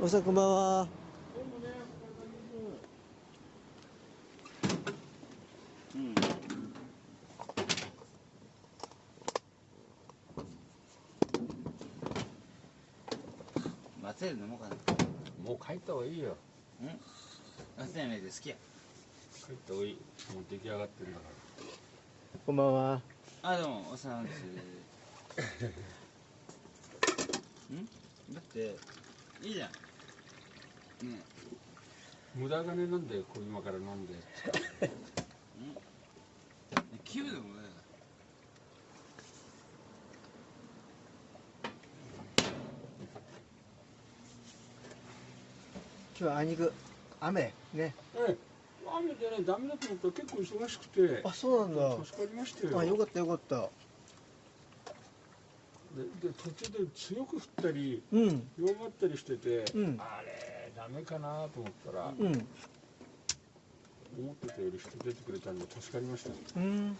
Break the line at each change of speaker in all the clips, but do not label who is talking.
おさんこんばんは。
うん。松江で飲もうかな。
もう帰った方がいいよ
うん？松江ので好きや。
帰った方がいいもう出来上がってるんだか
こんばんは。
あ、どうも、おさんです。ん？だって、いいじゃん。ね
ら無駄金なんだよこう今から飲んで
え。ん気分でもだよ。
今日はあいにく雨ね。
ええ雨でねダメだと思ったら結構忙しくて
あ、そうなん
助かりましたよ
だ。あ、よかったよかった。
でで途中で強く降ったり
うん。
弱まったりしてて、
うん
あれダメかなと思ったら、
うん。
思ってたより人出てくれたんで助かりました
うん。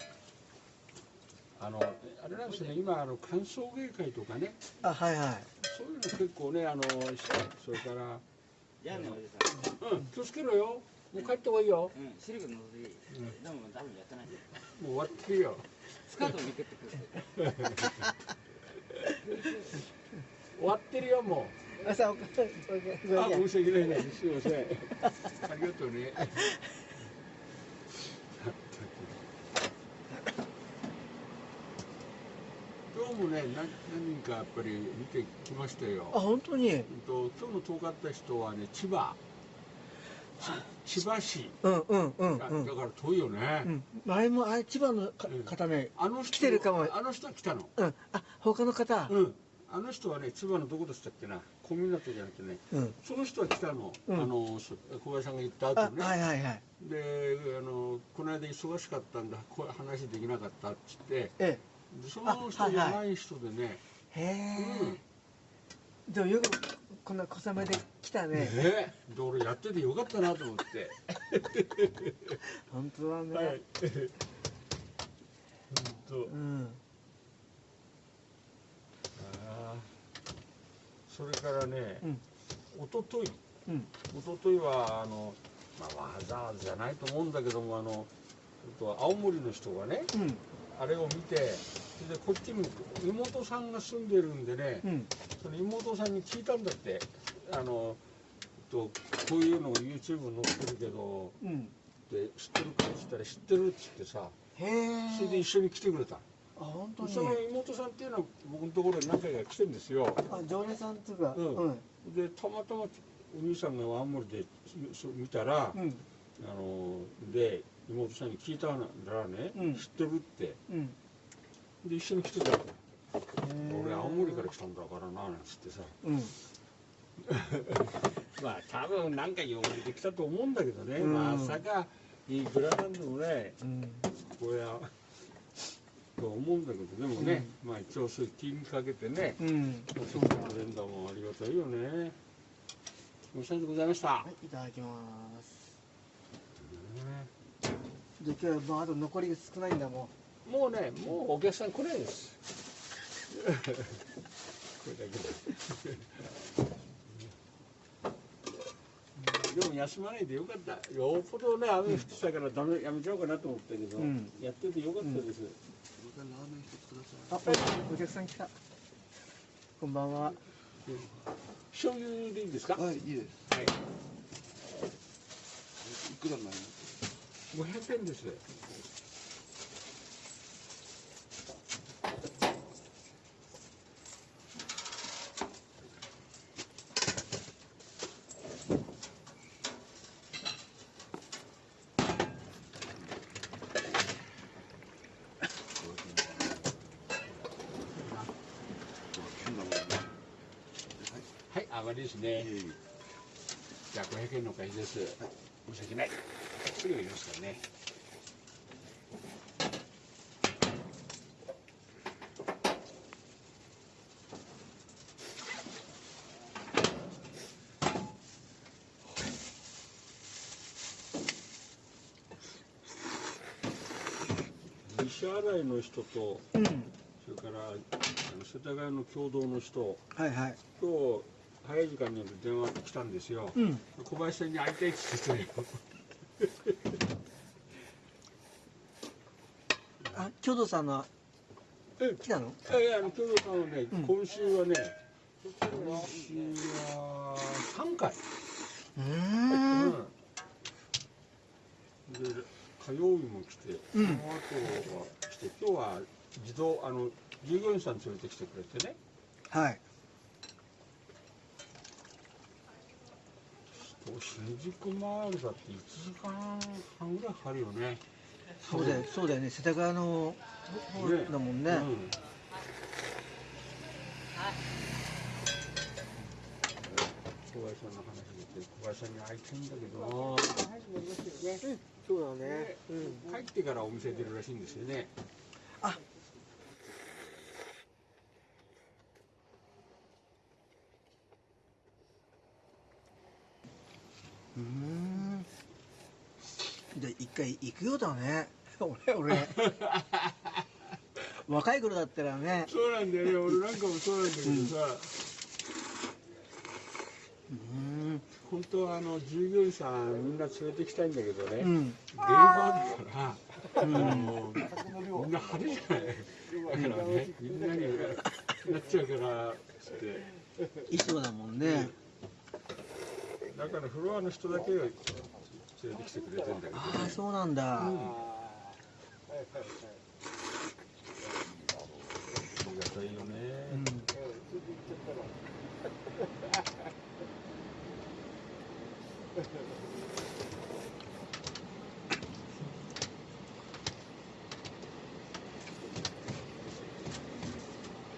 あのあれなんですよね今あの歓送迎会とかね
あ、はいはい。
そういうの結構ねあのそれから
じゃあね、おじさん。
うん気をつけろよもう帰った方がいいよ
うん、シルクのぞいい。でも多分やってない。
もう終わってるよ
スカートをめくってくる。
終わってるよもうあ申し訳ないですすいません。ありがとうね。今日もね何何人かやっぱり見てきましたよ。
あ、本当に？
うんと今日の遠かった人はね千葉。ち千葉市、
うんうんうん
あ
うん。
だから遠いよね、
うん。前もあれ千葉のか
うん。
方ね。
あの人
来てるかも。
あの人は来たの。
うん。あ、他の方。
うんあの人はね千葉のどこでしたっけな？小湊じゃなくてね
うん。
その人は来たの、
うん
あのそ小林さんが言った
あ、
後ね、
はいはいはい。
であのこの間忙しかったんだこう話できなかったっつって
え
でその人じゃない人でね、
え。へえ。でもよくこんな小雨で来たね。
ねで俺やっててよかったなと思って
本当だ
はい
ね。
本
うん。
当ああそれからね、
うん。
一昨日
うん。
一昨日はあの、まあ、わざわざじゃないと思うんだけどもあのちょっと青森の人がね
うん。
あれを見てそれでこっちに妹さんが住んでるんでね、
うん。
その妹さんに聞いたんだってあのとこういうのを YouTube に載ってるけど
うん。
で知ってるかって言ったら知ってるっつってさ。それで一緒に来てくれた、
あ、本当に。
その妹さんっていうのは僕のところに何回か来てるんですよ
あ、常連さんっていうか。
うん
うん。
でたまたまお兄さんが青森でそ見たら、
うん。
あので妹さんに聞いたらね、
うん
知ってるって
うん。
で一緒に来てたの俺
俺
青森から来たんだからななんつってさ
うん。
まあ多分何か呼ばれてきたと思うんだけどね、
うん
まさかいくらなんでもね
うん。
これはと思うんだけどでもね、まあ一応そういう気にかけてね、
うん。
そういうの連打もありがたいよね。お世話でございました、
はい、いただきます。
ね。
で、今日はもうあと残りが少ないんだも
もうねもうお客さん来ないです。これだけで。でも休まないでよかった。よっぽどね雨降ってたからダメやめちゃおうかなと思ったけど、
うん。
やっててよかったです、
僕はラーメン一つくださ
う。あ、お客さん来た。こんばんは。
醤油でいいですか？
い。はい、いいです。
はい
いくらになります
500円ですはい上がりですね。じゃあ500円のお返しです、申し訳ないすぐ入れますからね西新井の人と
うん。
それから世田谷の共同の人
はいはい。
と早い時間に電話来たんですよ。
うん。
小林さんに会いたいって言ってたよ。
あ京都さんの
え
来たの？
いやあの京都さんはね、
うん。
今週はね今週は3回。
うーん。
で火曜日も来て、
うん。
その後は来て今日は自動あの従業員さん連れてきてくれてね。
はい
新宿マールだって1時間半ぐらいかかるよね。
そうだよそうだよね。世田谷の方
ね
だもんね。
うん。小林さんの話で小林さんに会いたいんだけど。な
そうだね。うん。
帰ってからお店出るらしいんですよね
うーん。で一回行くようだね。俺 俺。若い頃だったらね。
そうなんだよね。俺なんかもそうなんだけどさ、
うーん。
本当はあの従業員さんみんな連れてきたいんだけどね、
うん。
ゲイバーだから、
うん。
みんな派手じゃない。だからねみんなになっちゃうからつって。
衣装だもんね
だからフロアの人だけを連れてきてくれてんだけど
ああそうなんだ、
うんありがたいよね、
うん。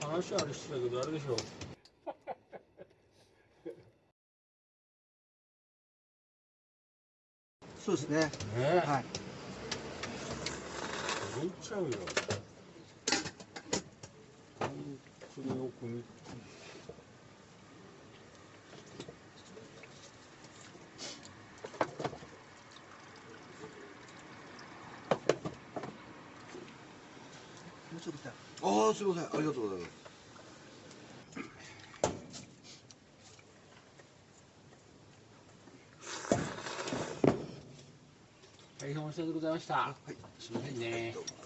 話はあれしてたけどあれでしょ
そうですね。
ね。え
はい。
驚いちゃうよ。本当によく見
もうちょっと来た
ああすみません。ありがとうございます
大変申し訳ございました、すみませんね。
どうも